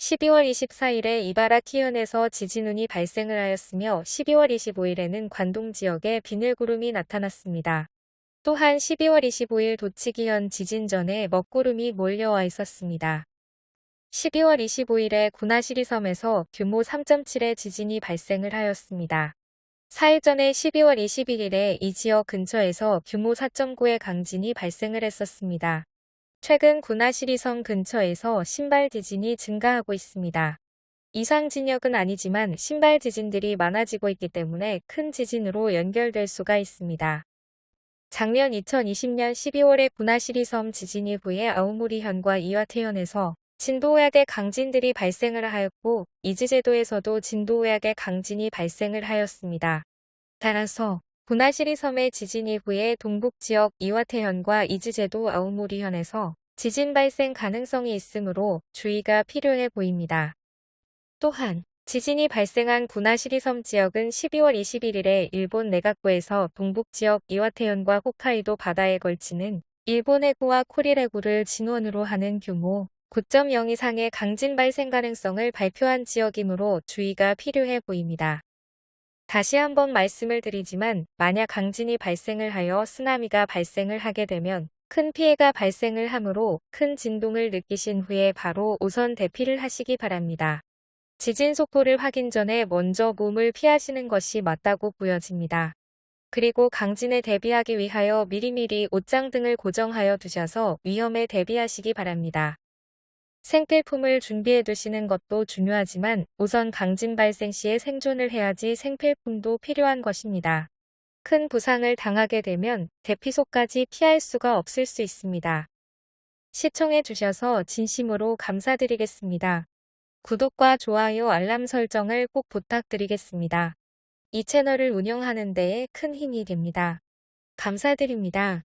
12월 24일에 이바라 키현에서 지진운이 발생을 하였으며 12월 25일에는 관동 지역에 비늘구름이 나타났습니다. 또한 12월 25일 도치기현 지진 전에 먹구름이 몰려와 있었습니다. 12월 25일에 구나시리 섬에서 규모 3.7의 지진이 발생을 하였습니다. 4일 전에 12월 21일에 이 지역 근처에서 규모 4.9의 강진이 발생을 했었습니다. 최근 구나시리 섬 근처에서 신발 지진이 증가하고 있습니다. 이상 진역은 아니지만 신발 지진들이 많아지고 있기 때문에 큰 지진으로 연결될 수가 있습니다. 작년 2020년 12월에 구나시리 섬 지진 이후에 아우모리현과 이와테현에서 진도약의 강진들이 발생을 하였고 이즈제도에서도 진도약의 강진이 발생을 하였습니다. 따라서 구나시리 섬의 지진 이후에 동북 지역 이와테현과 이즈제도 아우모리현에서 지진 발생 가능성이 있으므로 주의가 필요해 보입니다. 또한 지진이 발생한 구나시리 섬 지역은 12월 21일에 일본 내각부에서 동북 지역 이와테현과 홋카이도 바다에 걸치는 일본 해구와 코릴 해구를 진원으로 하는 규모 9.0 이상의 강진 발생 가능성을 발표한 지역이므로 주의가 필요해 보입니다. 다시 한번 말씀을 드리지만 만약 강진이 발생을 하여 쓰나미가 발생을 하게 되면 큰 피해가 발생을 하므로 큰 진동을 느끼신 후에 바로 우선 대피를 하시기 바랍니다. 지진 속보를 확인 전에 먼저 몸을 피하시는 것이 맞다고 보여집니다. 그리고 강진에 대비하기 위하여 미리미리 옷장 등을 고정하여 두셔서 위험에 대비하시기 바랍니다. 생필품을 준비해 두시는 것도 중요하지만 우선 강진 발생 시에 생존을 해야지 생필품도 필요한 것입니다. 큰 부상을 당하게 되면 대피소까지 피할 수가 없을 수 있습니다. 시청해 주셔서 진심으로 감사드리겠습니다. 구독과 좋아요 알람 설정을 꼭 부탁드리겠습니다. 이 채널을 운영하는 데에 큰 힘이 됩니다. 감사드립니다.